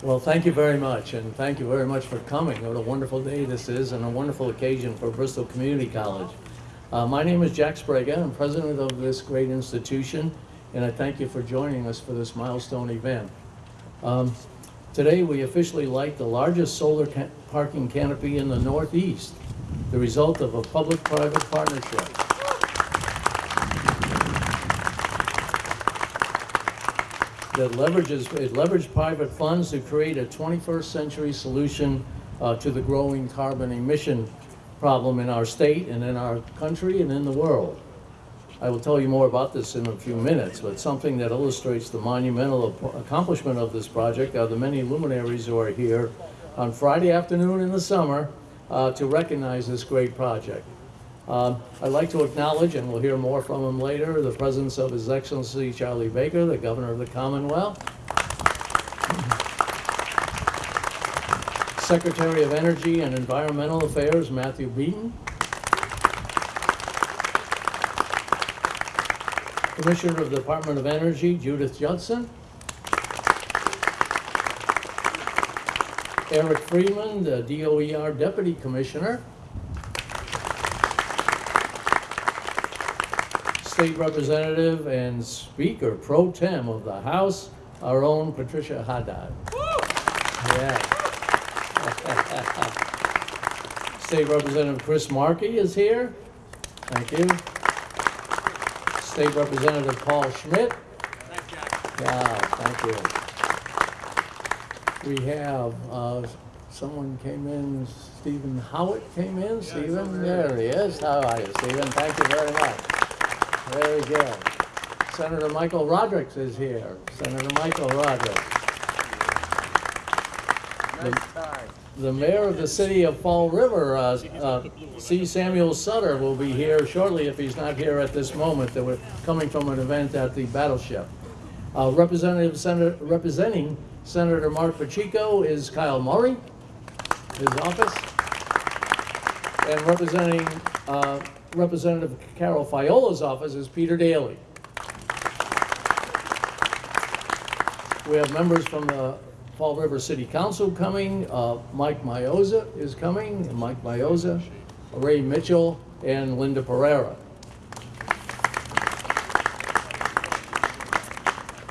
Well, thank you very much, and thank you very much for coming. What a wonderful day this is, and a wonderful occasion for Bristol Community College. Uh, my name is Jack Sprague. I'm president of this great institution, and I thank you for joining us for this milestone event. Um, today, we officially light the largest solar ca parking canopy in the Northeast, the result of a public-private partnership. That leverages, it leveraged private funds to create a 21st century solution uh, to the growing carbon emission problem in our state and in our country and in the world. I will tell you more about this in a few minutes, but something that illustrates the monumental accomplishment of this project are the many luminaries who are here on Friday afternoon in the summer uh, to recognize this great project. Um, I'd like to acknowledge, and we'll hear more from him later, the presence of His Excellency Charlie Baker, the Governor of the Commonwealth, Secretary of Energy and Environmental Affairs Matthew Beaton, Commissioner of the Department of Energy Judith Judson, Eric Freeman, the DOER Deputy Commissioner, State Representative and Speaker Pro Tem of the House, our own Patricia Haddad. Yeah. State Representative Chris Markey is here. Thank you. State Representative Paul Schmid. Thanks, Jack. Yeah, thank you. We have, uh, someone came in, Stephen Howitt came in. Stephen, there he is. How are you, Stephen? Thank you very much. Very good. Senator Michael Rodrigues is here. Senator Michael Rodrigues. Nice tie. The mayor of the city of Fall River, uh, uh, C. Samuel Sutter, will be here shortly if he's not here at this moment. They were coming from an event at the Battleship. Uh, Representative Senator, representing Senator Marc Pacheco is Kyle Murray, his office. And representing uh, Representative Carole Fiola's office is Peter Daly. We have members from the Fall River City Council coming. Uh, Mike Mioza is coming, Mike Mioza, Ray Mitchell, and Linda Pereira.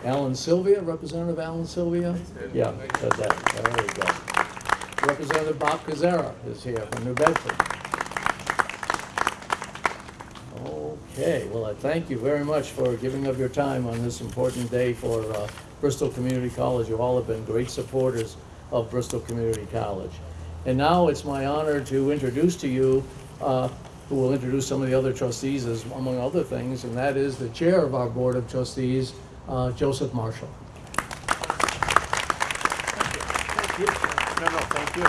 Alan Silvia, Representative Alan Silvia? Yeah, that. There we go. Representative Bob Koczera is here from New Bedford. Okay, well, I thank you very much for giving up your time on this important day for uh, Bristol Community College. You all have been great supporters of Bristol Community College. And now it's my honor to introduce to you, uh, who will introduce some of the other trustees as among other things, and that is the chair of our Board of Trustees, uh, Joseph Marshall. Thank you. No, no, thank you.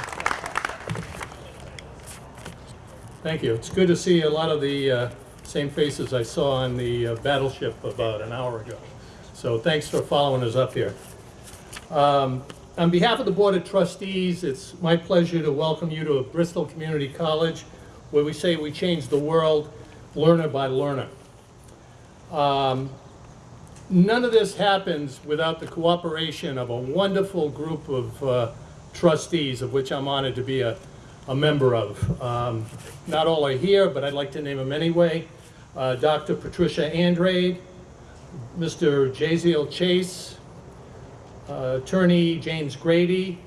Thank you. It's good to see a lot of the uh, same faces I saw on the uh, battleship about an hour ago. So thanks for following us up here. Um, On behalf of the Board of Trustees, it's my pleasure to welcome you to Bristol Community College, where we say we change the world learner by learner. Um, None of this happens without the cooperation of a wonderful group of uh, trustees, of which I'm honored to be a, a member of. Um, Not all are here, but I'd like to name them anyway. Uh, Dr. Patricia Andrade, Mr. Jaziel Chase, uh, Attorney James Grady,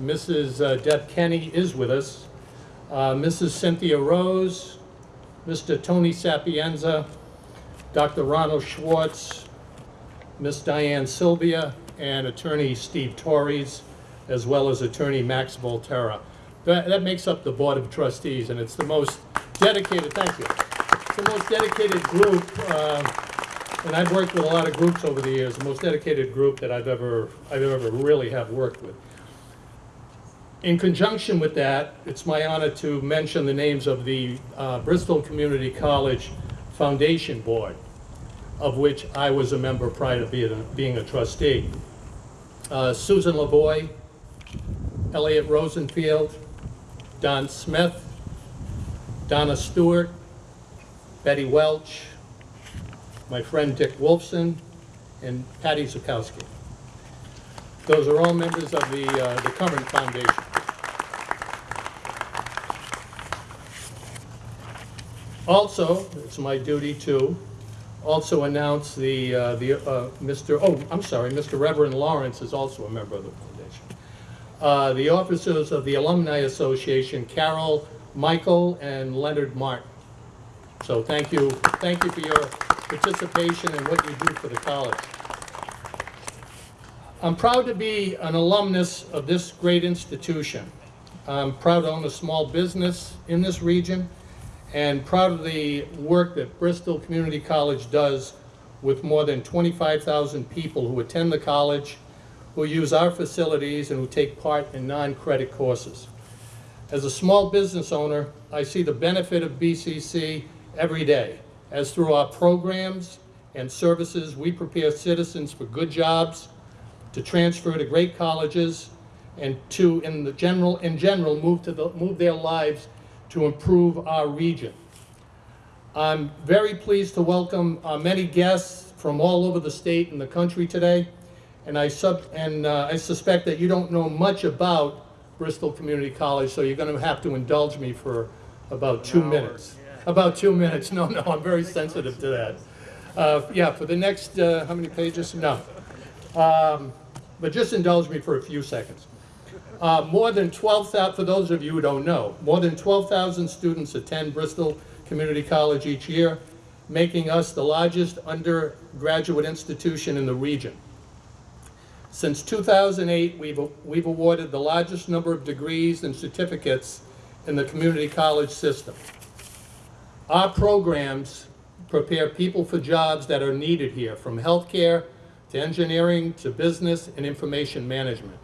Mrs. uh, Deb Kenny is with us, uh, Mrs. Cynthia Rose, Mr. Tony Sapienza, Dr. Ronald Schwartz, Miss Diane Sylvia, and Attorney Steve Torres, as well as Attorney Max Volterra. That, that makes up the Board of Trustees, and it's the most dedicated, thank you. The most dedicated group, uh, and I've worked with a lot of groups over the years, the most dedicated group that I've ever, I've ever really have worked with. In conjunction with that, it's my honor to mention the names of the uh, Bristol Community College Foundation Board, of which I was a member prior to being a, being a trustee. Uh, Susan LaVoy, Elliot Rosenfield, Don Smith, Donna Stewart, Betty Welch, my friend Dick Wolfson, and Patty Zukowski. Those are all members of the, uh, the current foundation. Also, it's my duty to also announce the, uh, the, uh, Mr., oh, I'm sorry, Mr. Reverend Lawrence is also a member of the foundation. Uh, The officers of the Alumni Association, Carol, Michael, and Leonard Martin. So thank you, thank you for your participation and what you do for the college. I'm proud to be an alumnus of this great institution. I'm proud to own a small business in this region and proud of the work that Bristol Community College does with more than 25,000 people who attend the college, who use our facilities, and who take part in non-credit courses. As a small business owner, I see the benefit of BCC every day, as through our programs and services, we prepare citizens for good jobs, to transfer to great colleges, and to, in the general, in general, move to the, move their lives to improve our region. I'm very pleased to welcome uh, many guests from all over the state and the country today, and I sub, and uh, I suspect that you don't know much about Bristol Community College, so you're gonna have to indulge me for about two minutes. About two minutes, no, no, I'm very sensitive to that. Uh, yeah, for the next, uh, how many pages? No. Um, but just indulge me for a few seconds. Uh, more than 12,000, for those of you who don't know, more than 12,000 students attend Bristol Community College each year, making us the largest undergraduate institution in the region. Since 2008, we've, we've awarded the largest number of degrees and certificates in the community college system. Our programs prepare people for jobs that are needed here, from healthcare to engineering to business and information management.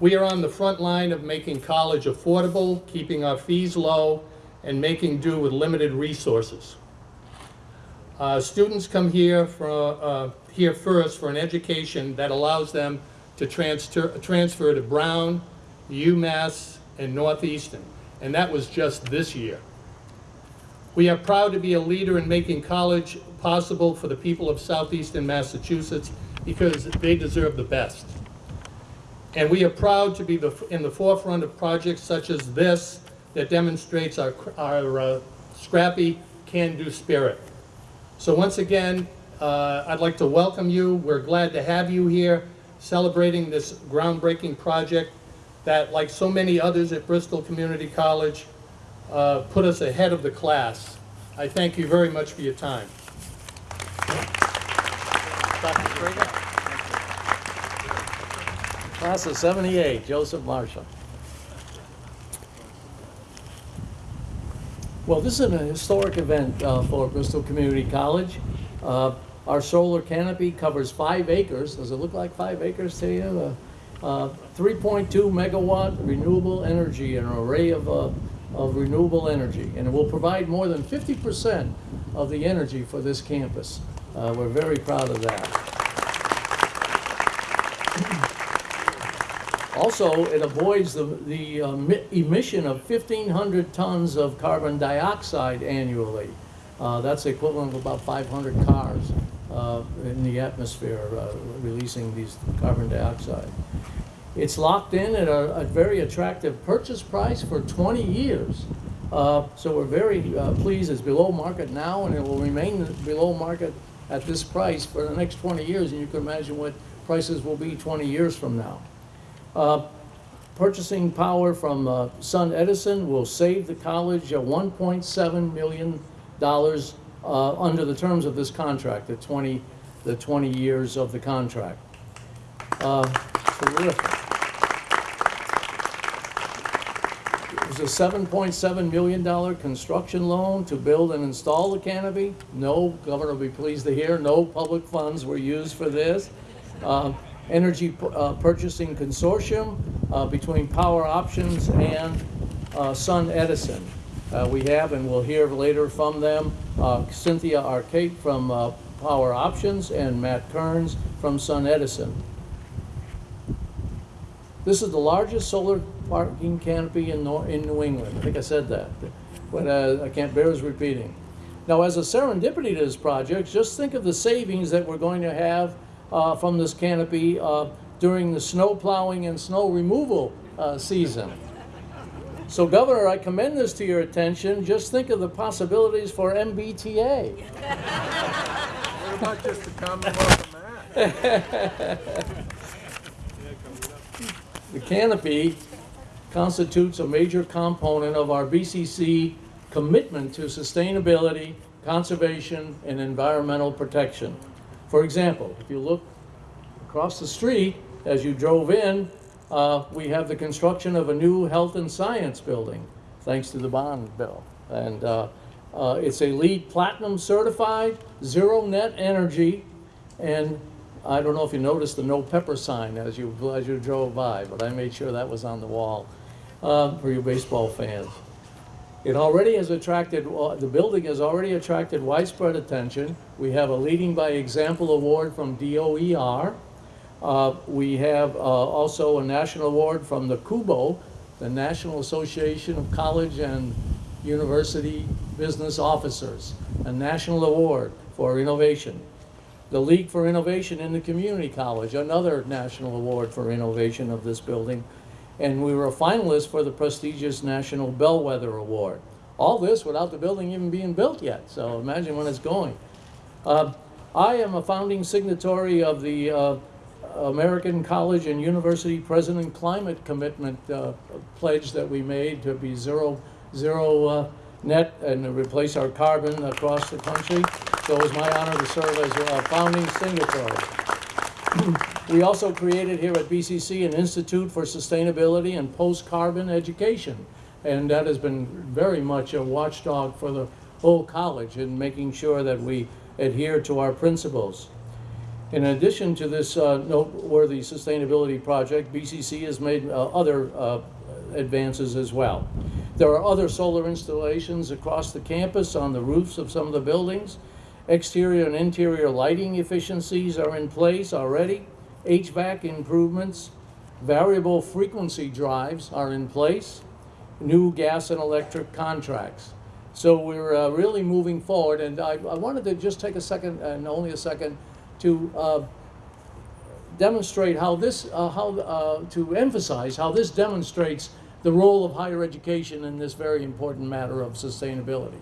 We are on the front line of making college affordable, keeping our fees low, and making do with limited resources. Uh, students come here for, uh, here first for an education that allows them to transfer, transfer to Brown, UMass, and Northeastern, and that was just this year. We are proud to be a leader in making college possible for the people of southeastern Massachusetts because they deserve the best. And we are proud to be the, in the forefront of projects such as this that demonstrates our, our uh, scrappy, can-do spirit. So once again, uh, I'd like to welcome you. We're glad to have you here celebrating this groundbreaking project that, like so many others at Bristol Community College, uh, put us ahead of the class. I thank you very much for your time. Class of 78, Joseph Marshall. Well, this is an historic event uh, for Bristol Community College. Uh, Our solar canopy covers five acres. Does it look like five acres to you? Uh, uh, 3.2 megawatt renewable energy, an array of, uh, of renewable energy. And it will provide more than 50% of the energy for this campus. Uh, We're very proud of that. Also, it avoids the, the mi- emission of 1,500 tons of carbon dioxide annually. Uh, That's equivalent of about 500 cars uh, in the atmosphere uh, releasing these carbon dioxide. It's locked in at a, a very attractive purchase price for 20 years. Uh, So we're very uh, pleased, it's below market now, and it will remain below market at this price for the next 20 years, and you can imagine what prices will be 20 years from now. Uh, Purchasing power from uh, SunEdison will save the college uh, $1.7 million uh, under the terms of this contract, the 20, the 20 years of the contract. Uh, Terrific. It was a $7.7 million construction loan to build and install the canopy. No, Governor will be pleased to hear, no public funds were used for this. Uh, Energy uh, Purchasing Consortium uh, between Power Options and uh, SunEdison. Uh, We have, and we'll hear later from them, uh, Cynthia Arcate from Power Options and Matt Kearns from SunEdison. This is the largest solar parking canopy in, Nor- in New England. I think I said that, but uh, I can't bear repeating. Now, as a serendipity to this project, just think of the savings that we're going to have uh, from this canopy uh, during the snow plowing and snow removal uh, season. So Governor, I commend this to your attention. Just think of the possibilities for MBTA. What about just the Commonwealth of Mass? The canopy constitutes a major component of our BCC commitment to sustainability, conservation, and environmental protection. For example, if you look across the street as you drove in, uh, we have the construction of a new health and science building, thanks to the bond bill. And uh, uh, it's a LEED Platinum certified, zero net energy, and I don't know if you noticed the no pepper sign as you, as you drove by, but I made sure that was on the wall uh, for you baseball fans. It already has attracted, uh, the building has already attracted widespread attention. We have a Leading by Example Award from DOER. Uh, we have uh, also a national award from the KUBO, the National Association of College and University Business Officers, a national award for innovation. The League for Innovation in the Community College, another national award for innovation of this building. And we were a finalist for the prestigious National Bellwether Award. All this without the building even being built yet, so imagine when it's going. Uh, I am a founding signatory of the uh, American College and University President Climate Commitment uh, pledge that we made to be zero, zero uh, net and replace our carbon across the country. So it was my honor to serve as a founding signatory. We also created here at BCC an Institute for Sustainability and Post-Carbon Education. And that has been very much a watchdog for the whole college in making sure that we adhere to our principles. In addition to this uh, noteworthy sustainability project, BCC has made uh, other uh, advances as well. There are other solar installations across the campus on the roofs of some of the buildings. Exterior and interior lighting efficiencies are in place already. HVAC improvements, variable frequency drives are in place, new gas and electric contracts. So we're uh, really moving forward, and I, I wanted to just take a second, and only a second, to uh, demonstrate how this, uh, how, uh, to emphasize how this demonstrates the role of higher education in this very important matter of sustainability.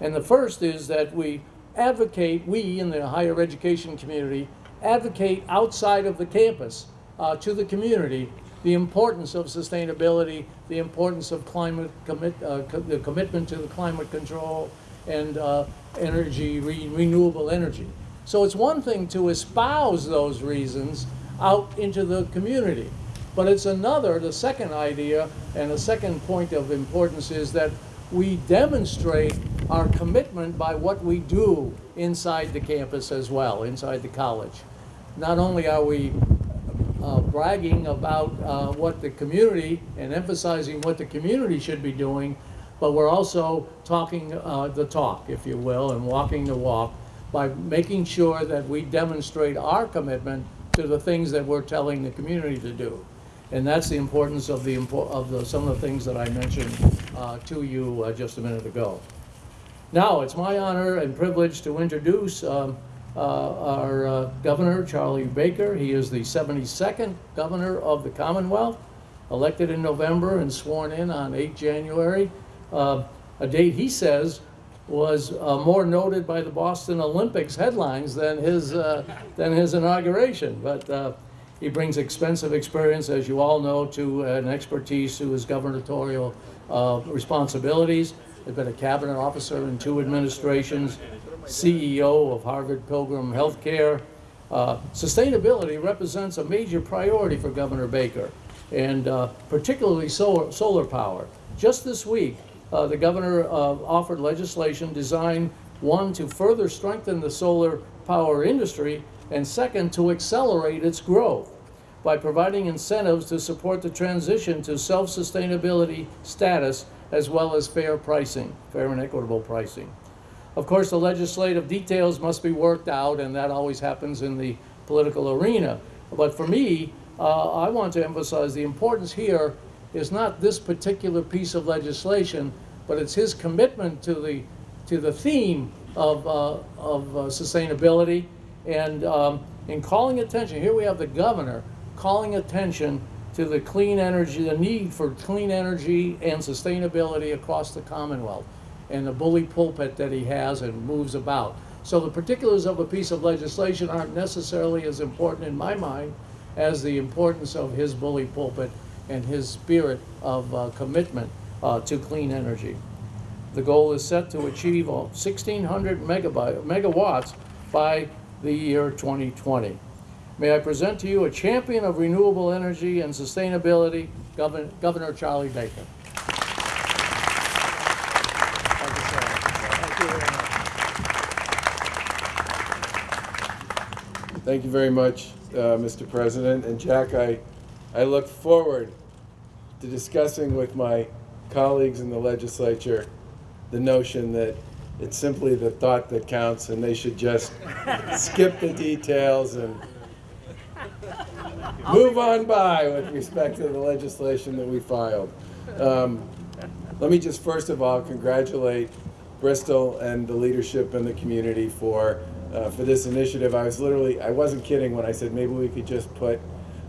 And the first is that we advocate, we in the higher education community, advocate outside of the campus uh, to the community the importance of sustainability, the importance of climate commit, uh, co the commitment to the climate control and uh, energy, re renewable energy. So it's one thing to espouse those reasons out into the community, but it's another, the second idea and the second point of importance is that we demonstrate our commitment by what we do inside the campus as well, inside the college. Not only are we uh, bragging about uh, what the community and emphasizing what the community should be doing, but we're also talking uh, the talk, if you will, and walking the walk by making sure that we demonstrate our commitment to the things that we're telling the community to do. And that's the importance of the, of the, some of the things that I mentioned uh, to you uh, just a minute ago. Now, it's my honor and privilege to introduce um, uh, our uh, governor, Charlie Baker. He is the 72nd governor of the Commonwealth, elected in November and sworn in on 8 January, uh, a date he says was uh, more noted by the Boston Olympics headlines than his, uh, than his inauguration. But uh, he brings expensive experience, as you all know, to an expertise to his gubernatorial responsibilities. He's been a cabinet officer in two administrations, CEO of Harvard Pilgrim Healthcare. Uh, sustainability represents a major priority for Governor Baker, and uh, particularly solar, solar power. Just this week, uh, the governor uh, offered legislation designed, one, to further strengthen the solar power industry, and second, to accelerate its growth by providing incentives to support the transition to self-sustainability status as well as fair pricing, fair and equitable pricing. Of course, the legislative details must be worked out, and that always happens in the political arena. But for me, uh, I want to emphasize the importance here is not this particular piece of legislation, but it's his commitment to the, to the theme of, uh, of uh, sustainability and um, in calling attention. Here we have the governor calling attention to the clean energy, the need for clean energy and sustainability across the Commonwealth, and the bully pulpit that he has and moves about. So the particulars of a piece of legislation aren't necessarily as important in my mind as the importance of his bully pulpit and his spirit of uh, commitment uh, to clean energy. The goal is set to achieve uh, 1,600 megawatts by the year 2020. May I present to you a champion of renewable energy and sustainability, Governor, Governor Charlie Baker. Thank you, sir. Thank you very much. Thank you very much, uh, Mr. President. And Jack, I, I look forward to discussing with my colleagues in the legislature the notion that it's simply the thought that counts and they should just skip the details and move on by with respect to the legislation that we filed. Um, let me just first of all congratulate Bristol and the leadership and the community for uh, for this initiative. I was literally I wasn't kidding when I said maybe we could just put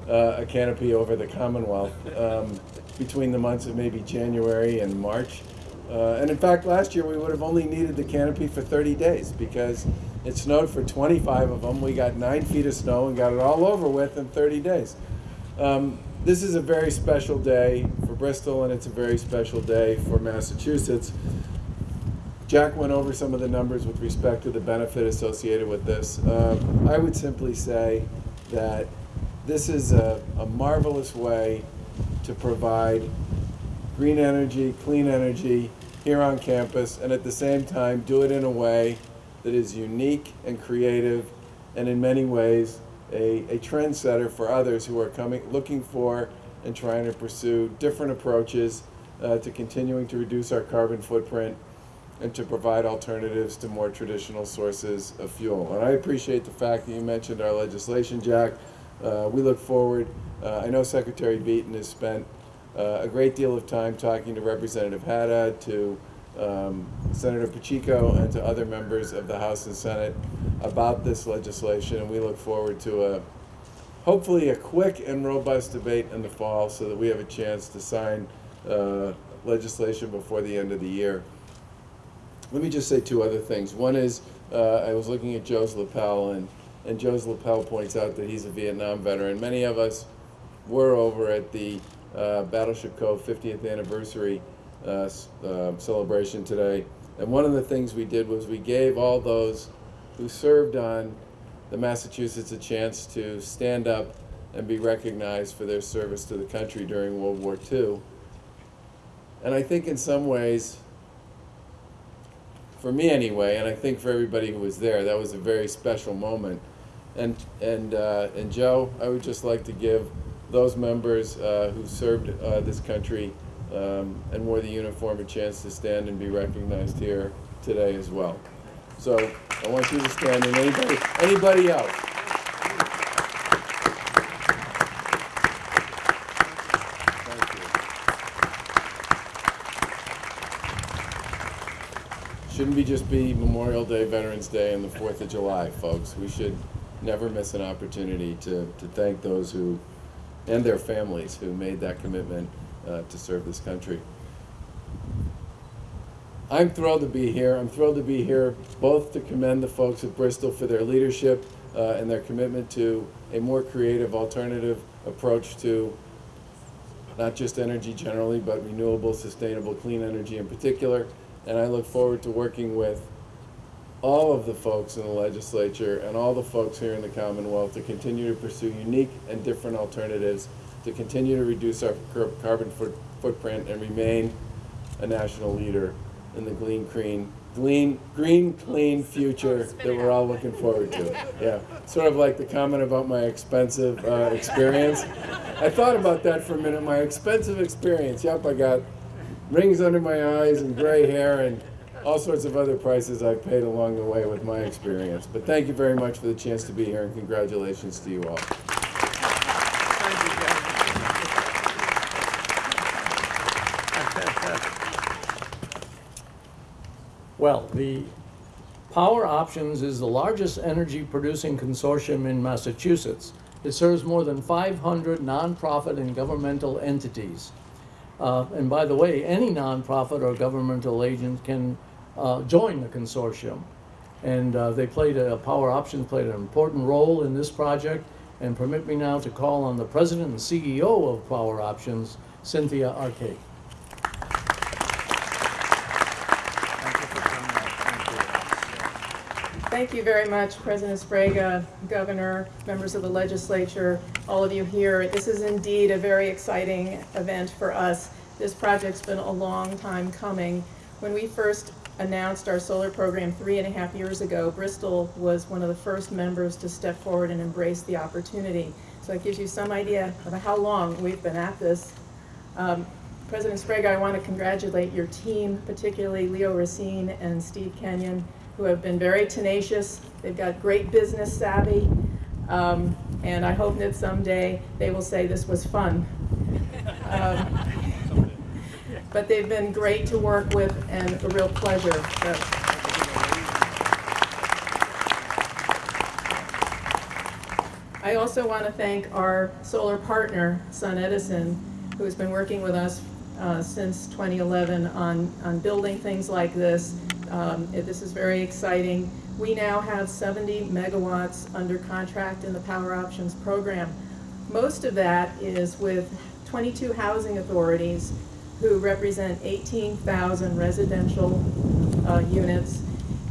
uh, a canopy over the Commonwealth um, between the months of maybe January and March. Uh, and in fact, last year we would have only needed the canopy for 30 days because it snowed for 25 of them. We got nine feet of snow and got it all over with in 30 days. Um, this is a very special day for Bristol and it's a very special day for Massachusetts. Jack went over some of the numbers with respect to the benefit associated with this. Um, I would simply say that this is a, a marvelous way to provide green energy, clean energy here on campus, and at the same time do it in a way that is unique and creative, and in many ways a, a trendsetter for others who are coming, looking for and trying to pursue different approaches uh, to continuing to reduce our carbon footprint and to provide alternatives to more traditional sources of fuel. And I appreciate the fact that you mentioned our legislation, Jack. Uh, we look forward. Uh, I know Secretary Beaton has spent uh, a great deal of time talking to Representative Haddad, to um, Senator Pacheco, and to other members of the House and Senate about this legislation. And we look forward to a hopefully a quick and robust debate in the fall so that we have a chance to sign uh, legislation before the end of the year. Let me just say two other things. One is, uh, I was looking at Joe's lapel, and, and Joe's lapel points out that he's a Vietnam veteran. Many of us were over at the uh, Battleship Cove 50th anniversary uh, uh, celebration today. And one of the things we did was we gave all those who served on the Massachusetts a chance to stand up and be recognized for their service to the country during World War II. And I think in some ways, for me anyway, and I think for everybody who was there, that was a very special moment. And and uh, and Joe, I would just like to give those members uh, who served uh, this country um, and wore the uniform a chance to stand and be recognized here today as well. So I want you to stand, and anybody anybody else. Shouldn't be just be Memorial Day, Veterans Day, and the Fourth of July, folks. We should never miss an opportunity to, to thank those who, and their families, who made that commitment uh, to serve this country. I'm thrilled to be here. I'm thrilled to be here both to commend the folks at Bristol for their leadership uh, and their commitment to a more creative alternative approach to not just energy generally, but renewable, sustainable, clean energy in particular. And I look forward to working with all of the folks in the legislature and all the folks here in the Commonwealth to continue to pursue unique and different alternatives to continue to reduce our carbon foot- footprint and remain a national leader in the green, green, green, green, clean future that we're all looking forward to. Yeah, sort of like the comment about my expensive uh, experience. I thought about that for a minute. My expensive experience. Yep, I got rings under my eyes and gray hair and all sorts of other prices I paid along the way with my experience. But thank you very much for the chance to be here and congratulations to you all. Well, the Power Options is the largest energy producing consortium in Massachusetts It serves more than 500 nonprofit and governmental entities. Uh, and by the way, any nonprofit or governmental agent can uh, join the consortium. And uh, they played a, Power Options played an important role in this project. And permit me now to call on the president and CEO of Power Options, Cynthia Arcate. Thank you very much, President Sprague, Governor, members of the legislature, all of you here. This is indeed a very exciting event for us. This project's been a long time coming. When we first announced our solar program three and a half years ago, Bristol was one of the first members to step forward and embrace the opportunity. So it gives you some idea of how long we've been at this. Um, President Sprague, I want to congratulate your team, particularly Leo Racine and Steve Kenyon, who have been very tenacious. They've got great business savvy. Um, and I hope that someday they will say this was fun. Um, but they've been great to work with and a real pleasure. So, I also want to thank our solar partner, SunEdison, who has been working with us uh, since 2011 on, on building things like this. Um, This is very exciting. We now have 70 megawatts under contract in the Power Options program. Most of that is with 22 housing authorities who represent 18,000 residential uh, units.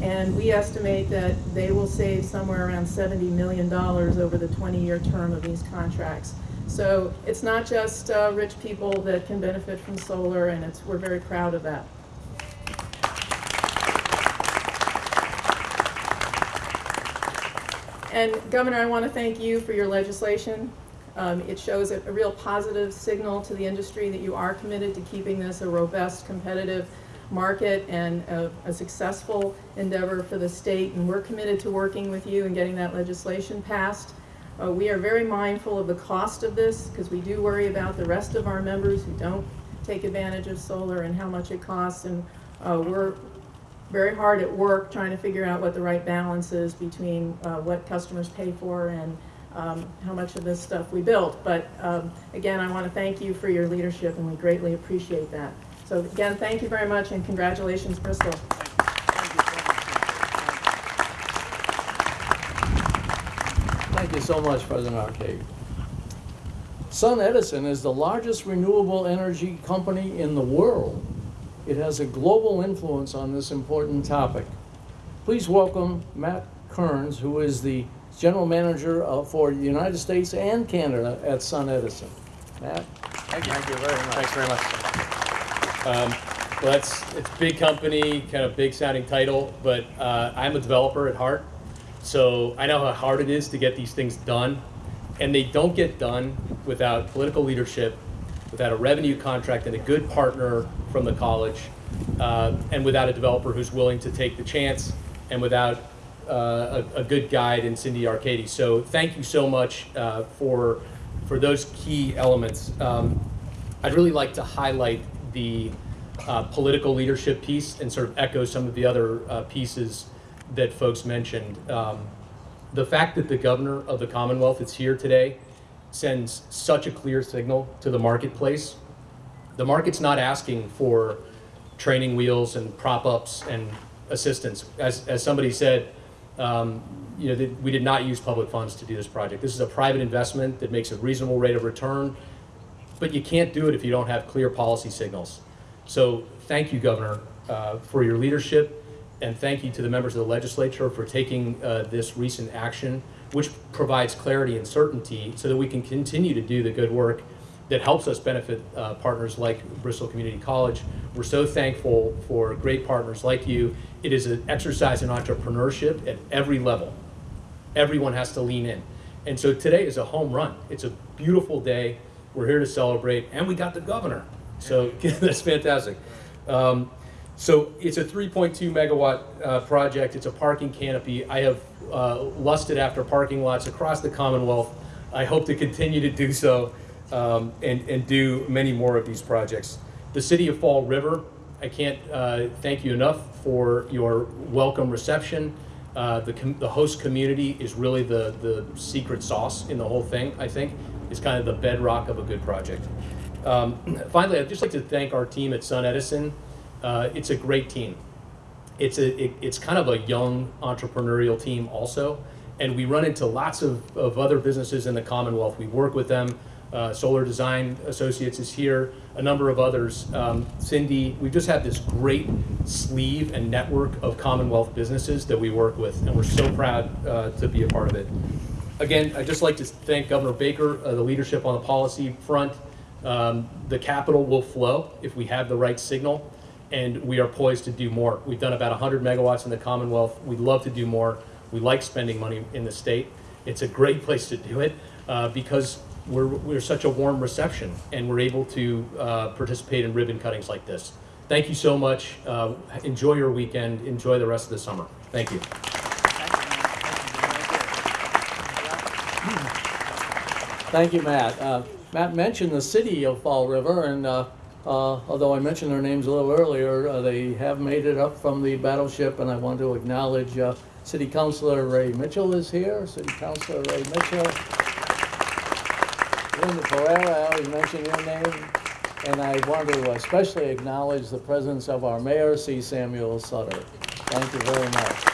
And we estimate that they will save somewhere around $70 million over the 20-year term of these contracts. So it's not just uh, rich people that can benefit from solar, and it's, we're very proud of that. And Governor, I want to thank you for your legislation. Um, It shows a a real positive signal to the industry that you are committed to keeping this a robust, competitive market and a a successful endeavor for the state. And we're committed to working with you and getting that legislation passed. Uh, We are very mindful of the cost of this because we do worry about the rest of our members who don't take advantage of solar and how much it costs. And uh, we're very hard at work trying to figure out what the right balance is between uh, what customers pay for and um, how much of this stuff we build. But um, again, I want to thank you for your leadership, and we greatly appreciate that. So again, thank you very much, and congratulations, Bristol. Thank you so much, President Arcate. Sun Edison is the largest renewable energy company in the world. It has a global influence on this important topic. Please welcome Matt Kearns, who is the General Manager of- for the United States and Canada at SunEdison. Matt? Thank you. Thank you very much. Thanks very much. Um, well, that's, it's a big company, kind of big sounding title, but, uh, I'm a developer at heart. So I know how hard it is to get these things done. And they don't get done without political leadership, without a revenue contract and a good partner from the college, uh, and without a developer who's willing to take the chance, and without uh, a, a good guide in Cindy Arcate. So thank you so much uh, for for those key elements. Um, I'd really like to highlight the uh, political leadership piece and sort of echo some of the other uh, pieces that folks mentioned. Um, the fact that the governor of the Commonwealth is here today sends such a clear signal to the marketplace. The market's not asking for training wheels and prop ups and assistance. As, as somebody said, um, you know, we did not use public funds to do this project. This is a private investment that makes a reasonable rate of return, but you can't do it if you don't have clear policy signals. So thank you, Governor, uh, for your leadership, and thank you to the members of the legislature for taking uh, this recent action, which provides clarity and certainty so that we can continue to do the good work that helps us benefit uh, partners like Bristol Community College. We're so thankful for great partners like you. It is an exercise in entrepreneurship at every level. Everyone has to lean in. And so today is a home run. It's a beautiful day. We're here to celebrate, and we got the governor. So that's fantastic. Um, so it's a 3.2 megawatt uh, project. It's a parking canopy. I have uh, lusted after parking lots across the Commonwealth. I hope to continue to do so um, and, and do many more of these projects. The city of Fall River, I can't uh, thank you enough for your welcome reception. Uh, the, the host community is really the, the secret sauce in the whole thing, I think. It's kind of the bedrock of a good project. Um, finally, I'd just like to thank our team at SunEdison. Uh, it's a great team. It's a it, it's kind of a young entrepreneurial team also, and we run into lots of, of other businesses in the Commonwealth. We work with them. Uh, Solar Design Associates is here, a number of others. Um, Cindy, we just have this great sleeve and network of Commonwealth businesses that we work with, and we're so proud uh, to be a part of it. Again, I'd just like to thank Governor Baker, uh, the leadership on the policy front. Um, the capital will flow if we have the right signal, and we are poised to do more. We've done about 100 megawatts in the Commonwealth. We'd love to do more. We like spending money in the state. It's a great place to do it uh, because we're, we're such a warm reception, and we're able to uh, participate in ribbon cuttings like this. Thank you so much. Uh, enjoy your weekend. Enjoy the rest of the summer. Thank you. Thank you, Matt. Uh, Matt mentioned the city of Fall River, and uh, although I mentioned their names a little earlier, uh, they have made it up from the battleship, and I want to acknowledge uh, City Councilor Ray Mitchell is here. City Councilor Ray Mitchell. Linda Pereira, I always mention your name. And I want to especially acknowledge the presence of our mayor, C. Samuel Sutter. Thank you very much.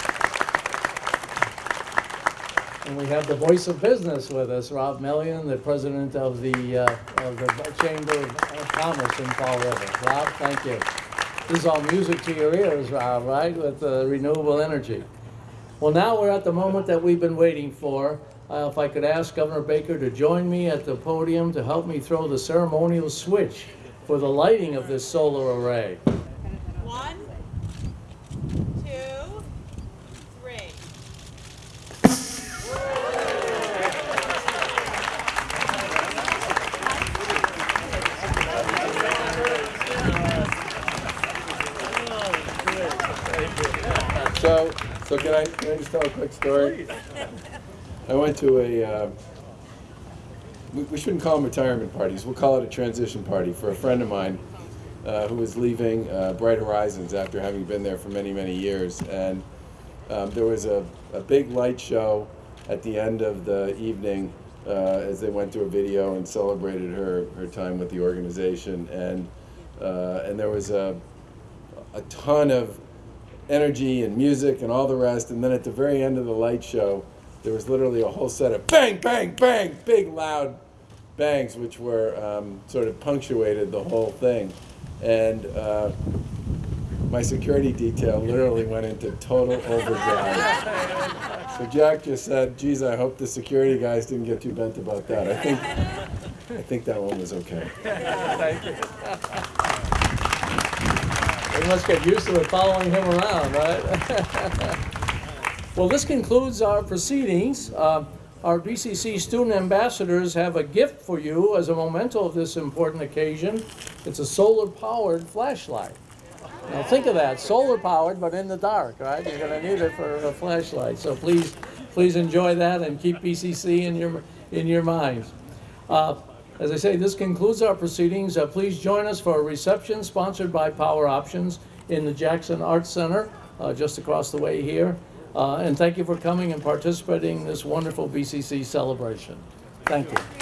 And we have the voice of business with us, Rob Mellion, the president of the, uh, of the Chamber of Commerce in Fall River. Rob, thank you. This is all music to your ears, Rob, right, with uh, renewable energy. Well, now we're at the moment that we've been waiting for. Uh, If I could ask Governor Baker to join me at the podium to help me throw the ceremonial switch for the lighting of this solar array. So, so can I, can I just tell a quick story? I went to a, uh, we, we shouldn't call them retirement parties, we'll call it a transition party for a friend of mine uh, who was leaving uh, Bright Horizons after having been there for many, many years. And um, there was a, a big light show at the end of the evening uh, as they went through a video and celebrated her, her time with the organization. And, uh, and there was a, a ton of energy and music and all the rest. And then at the very end of the light show, there was literally a whole set of bang, bang, bang, big loud bangs, which were um, sort of punctuated the whole thing. And uh, my security detail literally went into total overdrive. so Jack just said, "Geez, I hope the security guys didn't get too bent about that." I think, I think that one was okay. We must get used to it following him around, right? Well, this concludes our proceedings. Uh, Our BCC student ambassadors have a gift for you as a memento of this important occasion. It's a solar-powered flashlight. Now, think of that, solar-powered, but in the dark, right? You're gonna need it for a flashlight, so please, please enjoy that and keep BCC in your, in your minds. Uh, As I say, this concludes our proceedings. Uh, Please join us for a reception sponsored by Power Options in the Jackson Arts Center, uh, just across the way here. Uh, And thank you for coming and participating in this wonderful BCC celebration. Thank you.